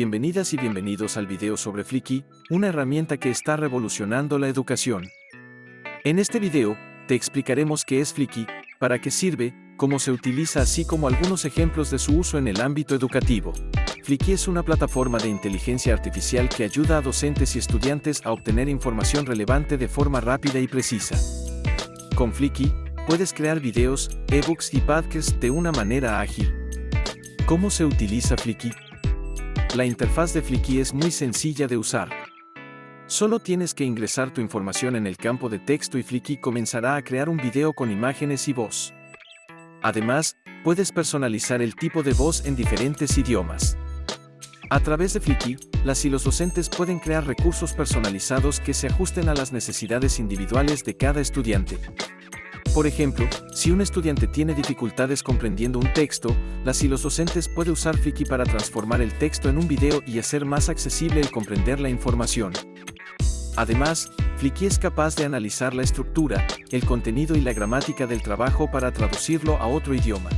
Bienvenidas y bienvenidos al video sobre Flicky, una herramienta que está revolucionando la educación. En este video, te explicaremos qué es Flicky, para qué sirve, cómo se utiliza así como algunos ejemplos de su uso en el ámbito educativo. Flicky es una plataforma de inteligencia artificial que ayuda a docentes y estudiantes a obtener información relevante de forma rápida y precisa. Con Flicky, puedes crear videos, ebooks y podcasts de una manera ágil. ¿Cómo se utiliza Flicky? La interfaz de Flicky es muy sencilla de usar. Solo tienes que ingresar tu información en el campo de texto y Flicky comenzará a crear un video con imágenes y voz. Además, puedes personalizar el tipo de voz en diferentes idiomas. A través de Flicky, las y los docentes pueden crear recursos personalizados que se ajusten a las necesidades individuales de cada estudiante. Por ejemplo, si un estudiante tiene dificultades comprendiendo un texto, las y los docentes puede usar Flicky para transformar el texto en un video y hacer más accesible el comprender la información. Además, Flicky es capaz de analizar la estructura, el contenido y la gramática del trabajo para traducirlo a otro idioma.